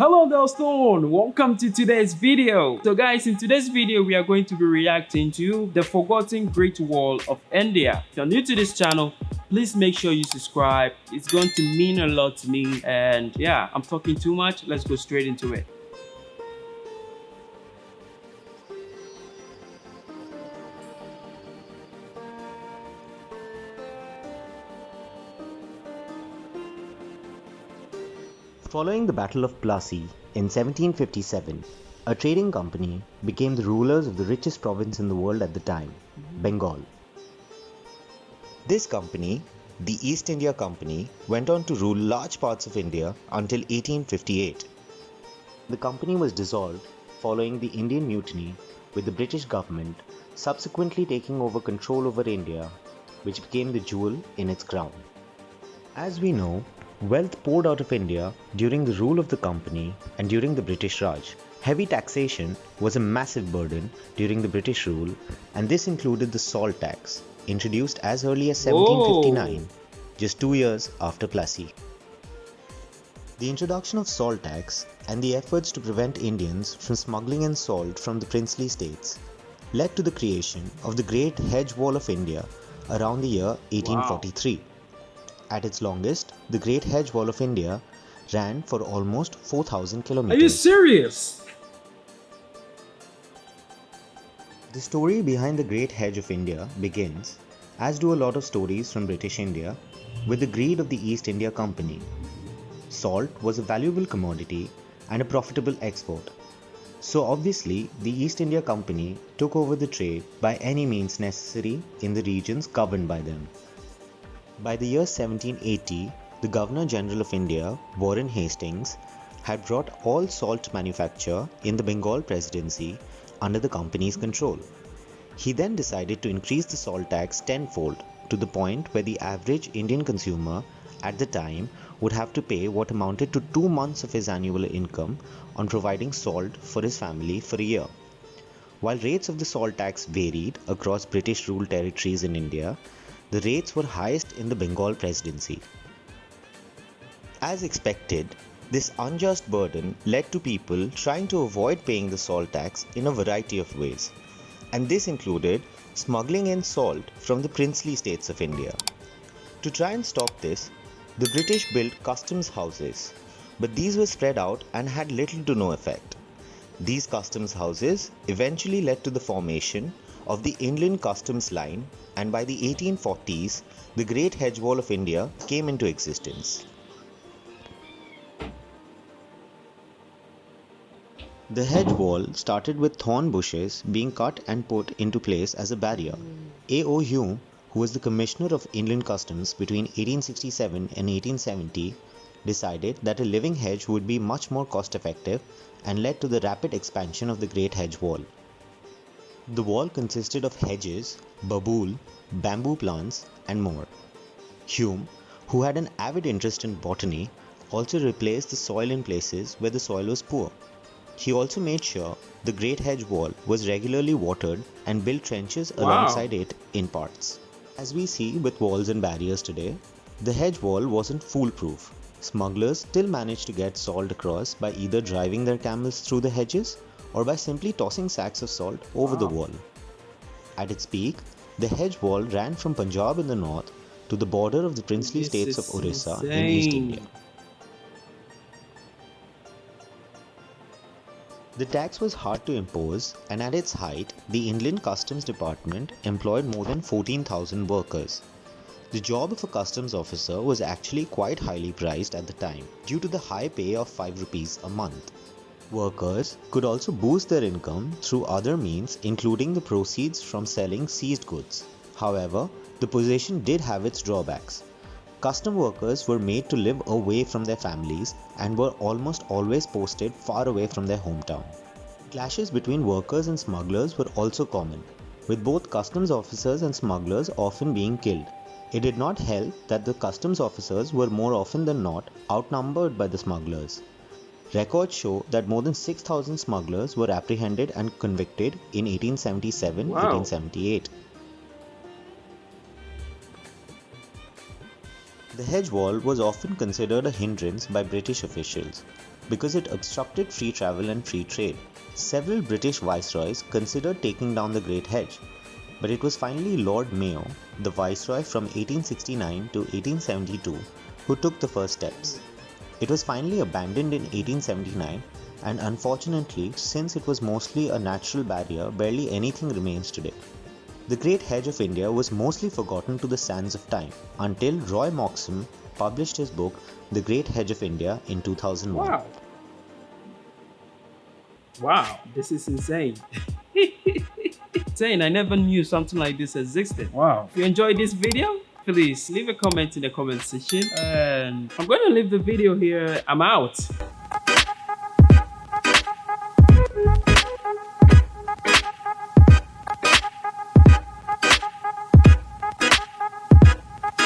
Hello Delstone, welcome to today's video. So guys, in today's video, we are going to be reacting to the forgotten Great Wall of India. If you're new to this channel, please make sure you subscribe. It's going to mean a lot to me. And yeah, I'm talking too much. Let's go straight into it. Following the Battle of Plassey in 1757, a trading company became the rulers of the richest province in the world at the time, Bengal. This company, the East India Company, went on to rule large parts of India until 1858. The company was dissolved following the Indian Mutiny with the British government subsequently taking over control over India, which became the jewel in its crown. As we know, Wealth poured out of India during the rule of the company and during the British Raj. Heavy taxation was a massive burden during the British rule, and this included the salt tax, introduced as early as 1759, Whoa. just two years after Plassey. The introduction of salt tax and the efforts to prevent Indians from smuggling in salt from the princely states led to the creation of the Great Hedge Wall of India around the year 1843. Wow. At its longest, the Great Hedge Wall of India ran for almost 4,000 kilometers. Are you serious? The story behind the Great Hedge of India begins, as do a lot of stories from British India, with the greed of the East India Company. Salt was a valuable commodity and a profitable export. So obviously, the East India Company took over the trade by any means necessary in the regions governed by them. By the year 1780, the Governor General of India, Warren Hastings, had brought all salt manufacture in the Bengal Presidency under the company's control. He then decided to increase the salt tax tenfold to the point where the average Indian consumer at the time would have to pay what amounted to two months of his annual income on providing salt for his family for a year. While rates of the salt tax varied across British ruled territories in India, the rates were highest in the Bengal presidency. As expected, this unjust burden led to people trying to avoid paying the salt tax in a variety of ways, and this included smuggling in salt from the princely states of India. To try and stop this, the British built customs houses, but these were spread out and had little to no effect. These customs houses eventually led to the formation of the Inland Customs Line and by the 1840s, the Great Hedge Wall of India came into existence. The hedge wall started with thorn bushes being cut and put into place as a barrier. A.O. Hume, who was the Commissioner of Inland Customs between 1867 and 1870, decided that a living hedge would be much more cost effective and led to the rapid expansion of the Great Hedge Wall. The wall consisted of hedges, babool, bamboo plants, and more. Hume, who had an avid interest in botany, also replaced the soil in places where the soil was poor. He also made sure the Great Hedge Wall was regularly watered and built trenches wow. alongside it in parts. As we see with walls and barriers today, the hedge wall wasn't foolproof. Smugglers still managed to get salt across by either driving their camels through the hedges or by simply tossing sacks of salt over wow. the ah. wall. At its peak, the hedge wall ran from Punjab in the north to the border of the princely this states of Orissa insane. in East India. The tax was hard to impose, and at its height, the Inland Customs Department employed more than 14,000 workers. The job of a customs officer was actually quite highly priced at the time due to the high pay of 5 rupees a month. Workers could also boost their income through other means including the proceeds from selling seized goods. However, the position did have its drawbacks. Custom workers were made to live away from their families and were almost always posted far away from their hometown. Clashes between workers and smugglers were also common, with both customs officers and smugglers often being killed. It did not help that the customs officers were more often than not outnumbered by the smugglers. Records show that more than 6,000 smugglers were apprehended and convicted in 1877 wow. 1878. The hedge wall was often considered a hindrance by British officials. because it obstructed free travel and free trade. Several British viceroys considered taking down the Great Hedge, but it was finally Lord Mayo, the viceroy from 1869 to 1872, who took the first steps. It was finally abandoned in 1879 and unfortunately, since it was mostly a natural barrier, barely anything remains today. The Great Hedge of India was mostly forgotten to the sands of time until Roy Moxham published his book The Great Hedge of India in 2001. Wow. Wow, this is insane. insane, I never knew something like this existed. Wow. If you enjoyed this video, please leave a comment in the comment section and I'm going to leave the video here. I'm out.